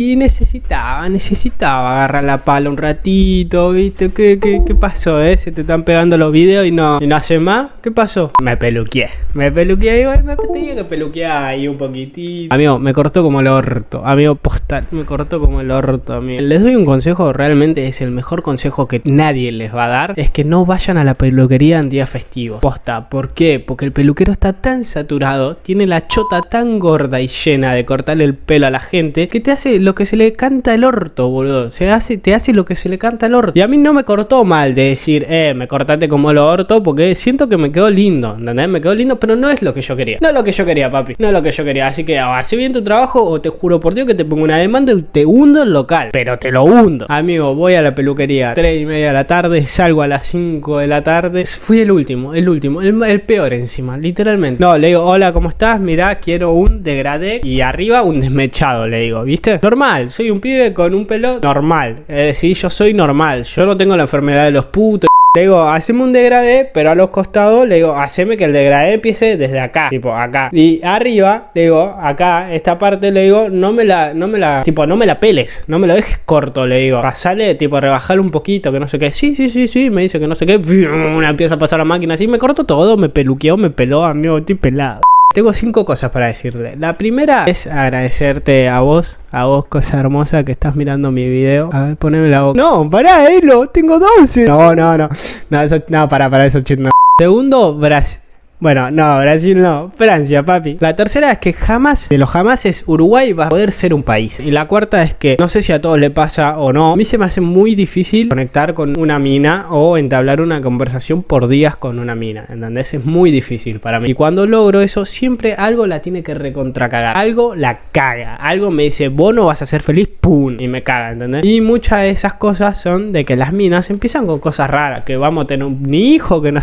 Y necesitaba, necesitaba agarrar la pala un ratito, ¿viste? ¿Qué, qué, pasó, eh? Se te están pegando los videos y no, y no hace más. ¿Qué pasó? Me peluqueé. Me peluqueé igual, me tenía que peluquear ahí un poquitito. Amigo, me cortó como el orto. Amigo, postal, me cortó como el orto, amigo. Les doy un consejo, realmente es el mejor consejo que nadie les va a dar. Es que no vayan a la peluquería en día festivo. Posta, ¿por qué? Porque el peluquero está tan saturado, tiene la chota tan gorda y llena de cortarle el pelo a la gente, que te hace lo que se le canta el orto, boludo. Se hace, te hace lo que se le canta el orto. Y a mí no me cortó mal de decir, eh, me cortaste como el orto, porque siento que me quedó lindo, ¿entendés? Me quedó lindo, pero no es lo que yo quería. No es lo que yo quería, papi. No es lo que yo quería. Así que hace bien tu trabajo o te juro por Dios que te pongo una demanda y te hundo el local. Pero te lo hundo. Amigo, voy a la peluquería 3 y media de la tarde, salgo a las 5 de la tarde. Fui el último, el último, el, el peor encima, literalmente. No, le digo, hola, ¿cómo estás? Mirá, quiero un degradé y arriba un desmechado, le digo, ¿viste? Normal, soy un pibe con un pelo normal. Es decir, yo soy normal. Yo no tengo la enfermedad de los putos. Le digo, haceme un degradé, pero a los costados le digo, haceme que el degradé empiece desde acá, tipo acá. Y arriba, le digo, acá, esta parte, le digo, no me la, no me la, tipo, no me la peles, no me lo dejes corto, le digo. Pasale, tipo, rebajarle un poquito, que no sé qué. Sí, sí, sí, sí, me dice que no sé qué. Una empieza a pasar la máquina así, me corto todo, me peluqueó, me peló, amigo, estoy pelado. Tengo cinco cosas para decirle. La primera es agradecerte a vos, a vos, cosa hermosa, que estás mirando mi video. A ver, poneme la boca. No, pará, Elo, tengo 12. No, no, no. No, eso, no, pará, para eso, chit, no. Segundo, Brasil. Bueno, no, Brasil no, Francia, papi. La tercera es que jamás, de los es Uruguay va a poder ser un país. Y la cuarta es que, no sé si a todos le pasa o no, a mí se me hace muy difícil conectar con una mina o entablar una conversación por días con una mina, ¿entendés? Es muy difícil para mí. Y cuando logro eso, siempre algo la tiene que recontracagar. Algo la caga. Algo me dice, vos no vas a ser feliz, pum, y me caga, ¿entendés? Y muchas de esas cosas son de que las minas empiezan con cosas raras, que vamos a tener un hijo, que no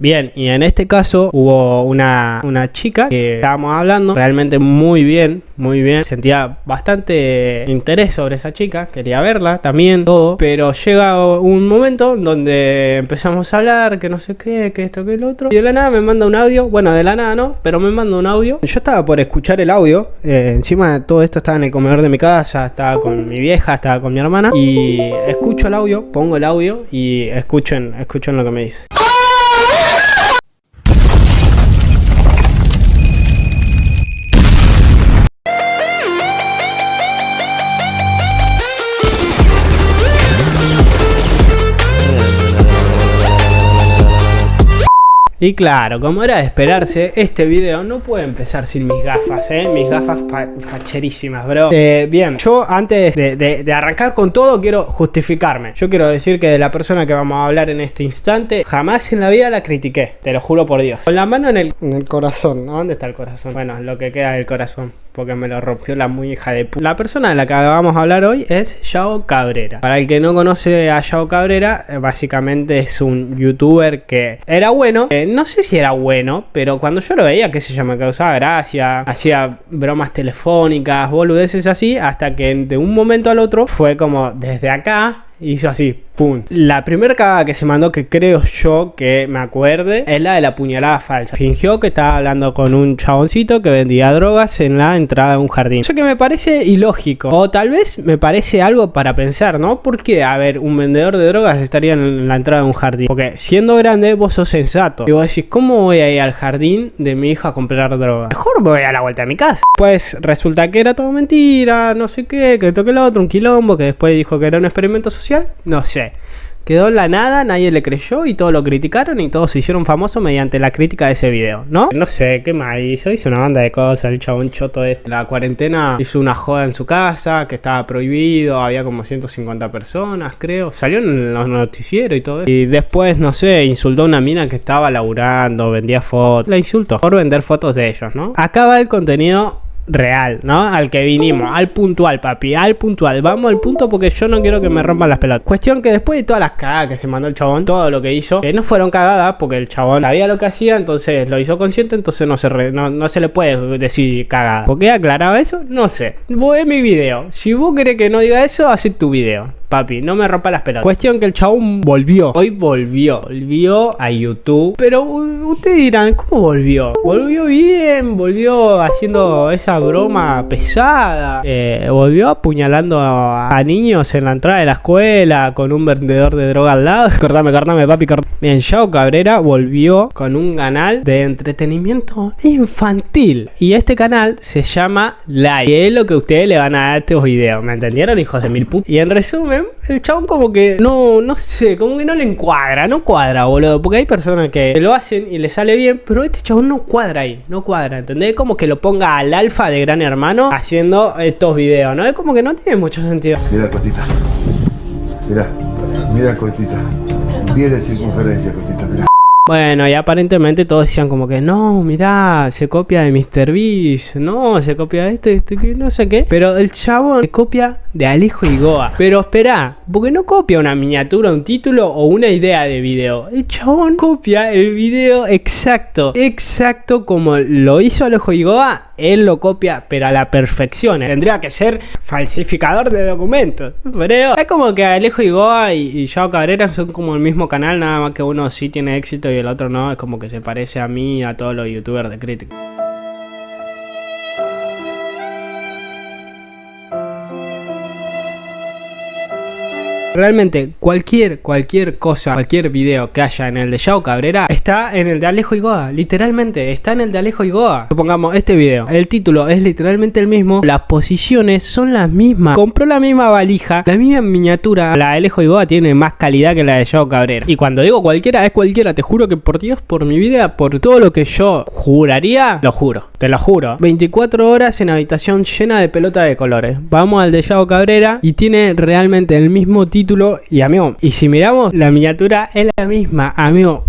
Bien, y en este caso hubo una, una chica que estábamos hablando realmente muy bien, muy bien. Sentía bastante interés sobre esa chica, quería verla también, todo. Pero llega un momento donde empezamos a hablar, que no sé qué, que esto, que el otro. Y de la nada me manda un audio, bueno, de la nada no, pero me manda un audio. Yo estaba por escuchar el audio, eh, encima de todo esto estaba en el comedor de mi casa, estaba con mi vieja, estaba con mi hermana. Y escucho el audio, pongo el audio y escuchen, escuchen lo que me dice. Y claro, como era de esperarse, este video no puede empezar sin mis gafas, ¿eh? Mis gafas facherísimas, bro. Eh, bien, yo antes de, arrancar con todo quiero justificarme. Yo quiero decir que de la persona que vamos a hablar en este instante, jamás en la vida la critiqué, te lo juro por Dios. Con la mano en el, en el corazón, ¿no? ¿Dónde está el corazón? Bueno, lo que queda del corazón porque me lo rompió la muy hija de puta. La persona de la que vamos a hablar hoy es Yao Cabrera. Para el que no conoce a Yao Cabrera, eh, básicamente es un youtuber que era bueno. Eh, no sé si era bueno, pero cuando yo lo veía, qué sé yo, me causaba gracia. Hacía bromas telefónicas, boludeces así, hasta que de un momento al otro fue como desde acá hizo así, pum. La primera cagada que se mandó, que creo yo que me acuerde, es la de la puñalada falsa. Fingió que estaba hablando con un chaboncito que vendía drogas en la entrada de un jardín. Eso que me parece ilógico. O tal vez me parece algo para pensar, ¿no? Porque, a ver, un vendedor de drogas estaría en la entrada de un jardín. Porque siendo grande, vos sos sensato. Y vos decís, ¿cómo voy a ir al jardín de mi hija a comprar drogas? Mejor me voy a la vuelta a mi casa. Pues resulta que era todo mentira, no sé qué, que toque el otro, un quilombo, que después dijo que era un experimento social. No sé. Quedó en la nada, nadie le creyó y todos lo criticaron y todos se hicieron famosos mediante la crítica de ese video, ¿no? No sé, ¿qué más hizo? Hizo una banda de cosas, el chabón choto este. La cuarentena hizo una joda en su casa, que estaba prohibido, había como 150 personas, creo. Salió en los noticieros y todo eso. Y después, no sé, insultó a una mina que estaba laburando, vendía fotos. La insultó por vender fotos de ellos, ¿no? Acaba el contenido real, ¿no? Al que vinimos, al puntual, papi, al puntual. Vamos al punto porque yo no quiero que me rompan las pelotas. Cuestión que después de todas las cagadas que se mandó el chabón, todo lo que hizo, que no fueron cagadas porque el chabón sabía lo que hacía, entonces lo hizo consciente, entonces no se, no, se le puede decir cagada. ¿Por qué aclaraba eso? No sé. Vos es mi video. Si vos querés que no diga eso, haz tu video papi, no me rompa las pelotas. Cuestión que el chabón volvió, hoy volvió, volvió a YouTube. Pero ustedes dirán, ¿cómo volvió? Volvió bien, volvió haciendo esa broma pesada, eh, volvió apuñalando a, niños en la entrada de la escuela con un vendedor de droga al lado. cortame, cortame, papi, cortame. Bien, Yao Cabrera volvió con un canal de entretenimiento infantil. Y este canal se llama Live. Y es lo que ustedes le van a dar a estos videos. ¿Me entendieron, hijos de mil putas? Y en resumen, el chabón como que no, no sé, como que no le encuadra, no cuadra, boludo. Porque hay personas que lo hacen y le sale bien, pero este chabón no cuadra ahí, no cuadra, ¿entendés? Como que lo ponga al alfa de Gran Hermano haciendo estos videos, ¿no? Es como que no tiene mucho sentido. Mira, Cotita. Mira, mira, Cotita. 10 de circunferencia, Cotita. Bueno, y aparentemente todos decían como que no, mirá, se copia de Mr. Beast, no, se copia de este, este, no sé qué. Pero el chabón se copia de Alejo y Goa. Pero espera, porque no copia una miniatura, un título o una idea de video. El chabón copia el video exacto, exacto como lo hizo Alejo y Goa, él lo copia, pero a la perfección. Tendría que ser falsificador de documentos. Pero es como que Alejo y Goa y, y Yao Cabrera son como el mismo canal, nada más que uno sí tiene éxito y el otro no, es como que se parece a mí a todos los youtubers de crítica. Realmente, cualquier, cualquier cosa, cualquier video que haya en el de Yao Cabrera está en el de Alejo Igoa. Literalmente, está en el de Alejo Igoa. Supongamos este video. El título es literalmente el mismo. Las posiciones son las mismas. Compró la misma valija, la misma miniatura. La de Alejo Igoa tiene más calidad que la de Yao Cabrera. Y cuando digo cualquiera, es cualquiera. Te juro que por Dios, por mi vida, por todo lo que yo juraría, lo juro. Te lo juro. 24 horas en habitación llena de pelota de colores. Vamos al de Yao Cabrera y tiene realmente el mismo título y amigo, y si miramos, la miniatura es la misma, amigo.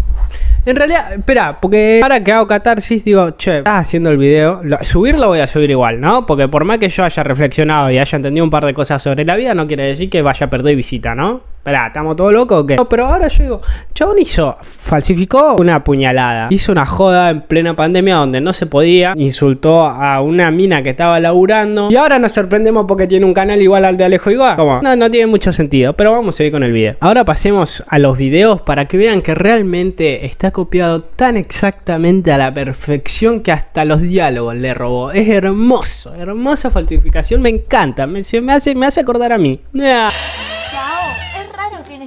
En realidad, espera, porque ahora que hago catarsis, digo, che, estás haciendo el video. subirlo voy a subir igual, ¿no? Porque por más que yo haya reflexionado y haya entendido un par de cosas sobre la vida, no quiere decir que vaya a perder visita, ¿no? Espera, ¿estamos todos locos o qué? No, pero ahora yo digo, chabón hizo, falsificó una puñalada. Hizo una joda en plena pandemia donde no se podía. Insultó a una mina que estaba laburando. Y ahora nos sorprendemos porque tiene un canal igual al de Alejo Igual. ¿Cómo? No, no tiene mucho sentido, pero vamos a ir con el video. Ahora pasemos a los videos para que vean que realmente está copiado tan exactamente a la perfección que hasta los diálogos le robó. Es hermoso, hermosa falsificación, me encanta, me, hace, me hace acordar a mí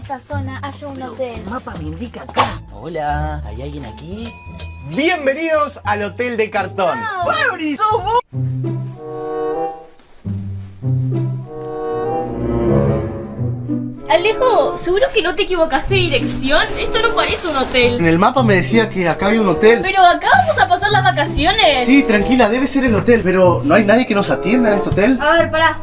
esta zona haya un hotel. El mapa me indica acá. Hola, ¿hay alguien aquí? Bienvenidos al Hotel de Cartón. Wow. sos vos! Alejo, ¿seguro que no te equivocaste de dirección? Esto no parece un hotel. En el mapa me decía que acá había un hotel. Pero acá vamos a pasar las vacaciones. Sí, tranquila, debe ser el hotel. Pero ¿no hay nadie que nos atienda en este hotel? A ver, pará.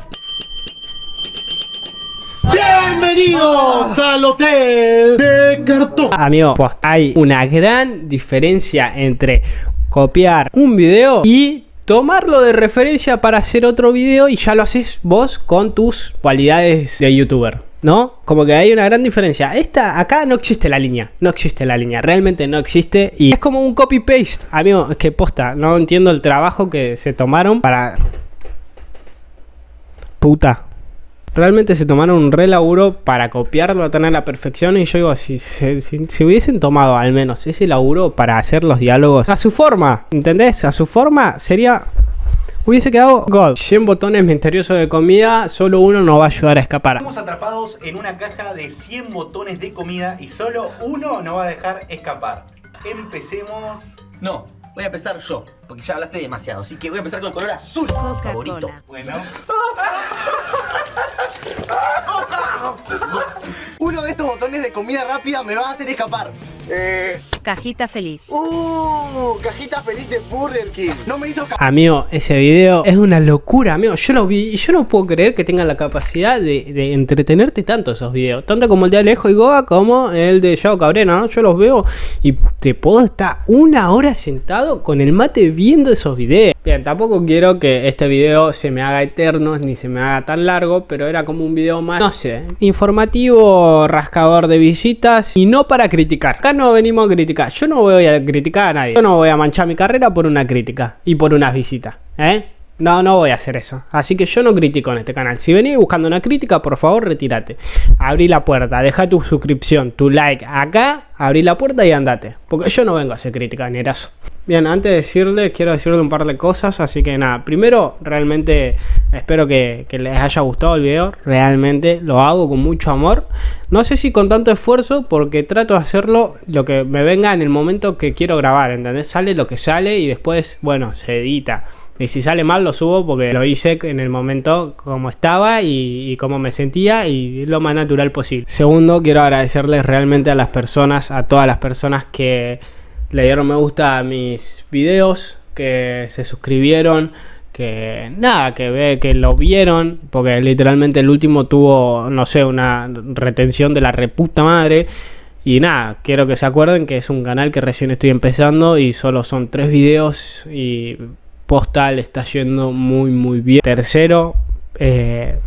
Bienvenidos al hotel de cartón. Amigo, pues hay una gran diferencia entre copiar un video y tomarlo de referencia para hacer otro video y ya lo haces vos con tus cualidades de youtuber. ¿No? Como que hay una gran diferencia. Esta, acá no existe la línea. No existe la línea. Realmente no existe. Y es como un copy-paste. Amigo, es que posta. No entiendo el trabajo que se tomaron para... Puta realmente se tomaron un re laburo para copiarlo tan a la perfección. Y yo digo, si, si, hubiesen tomado al menos ese laburo para hacer los diálogos a su forma, ¿entendés? A su forma sería hubiese quedado God. 100 botones misteriosos de comida, solo uno nos va a ayudar a escapar. Estamos atrapados en una caja de 100 botones de comida y solo uno nos va a dejar escapar. Empecemos. No, voy a empezar yo, porque ya hablaste demasiado, así que voy a empezar con el color azul favorito. Bueno. Uno de estos botones de comida rápida me va a hacer escapar. Eh... Cajita feliz. Uh, cajita feliz de Burger King. No me hizo Amigo, ese video es una locura, amigo. Yo lo vi y yo no puedo creer que tengan la capacidad de, entretenerte tanto esos videos. Tanto como el de Alejo y Goa como el de Yao Cabrera, ¿no? Yo los veo y te puedo estar una hora sentado con el mate viendo esos videos. Bien, tampoco quiero que este video se me haga eterno ni se me haga tan largo, pero era como un video más, no sé, informativo, rascador de visitas y no para criticar. No venimos a criticar. Yo no voy a criticar a nadie. Yo no voy a manchar mi carrera por una crítica y por unas visitas. ¿Eh? No, no voy a hacer eso. Así que yo no critico en este canal. Si venís buscando una crítica, por favor, retírate. Abrí la puerta, deja tu suscripción, tu like acá, abrí la puerta y andate. Porque yo no vengo a hacer crítica, ni. Bien, antes de decirle, quiero decirle un par de cosas. Así que nada, primero, realmente espero que, les haya gustado el video. Realmente lo hago con mucho amor. No sé si con tanto esfuerzo, porque trato de hacerlo lo que me venga en el momento que quiero grabar. ¿Entendés? Sale lo que sale y después, bueno, se edita. Y si sale mal lo subo porque lo hice en el momento como estaba y, y como me sentía y lo más natural posible. Segundo, quiero agradecerles realmente a las personas, a todas las personas que le dieron me gusta a mis videos, que se suscribieron, que nada, que ve que lo vieron, porque literalmente el último tuvo, no sé, una retención de la reputa madre. Y nada, quiero que se acuerden que es un canal que recién estoy empezando y solo son tres videos y postal está yendo muy muy bien. Tercero, eh,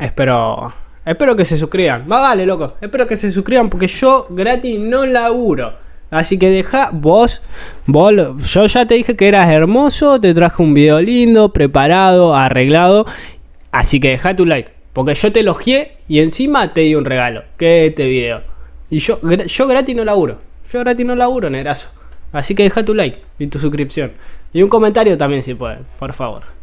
espero espero que se suscriban. Va, vale, loco. Espero que se suscriban porque yo gratis no laburo. Así que deja vos, vos, yo ya te dije que eras hermoso, te traje un video lindo, preparado, arreglado. Así que deja tu like, porque yo te elogié y encima te di un regalo, que es este video. Y yo, yo gratis no laburo, yo gratis no laburo, negrazo. Así que deja tu like y tu suscripción. Y un comentario también si pueden, por favor.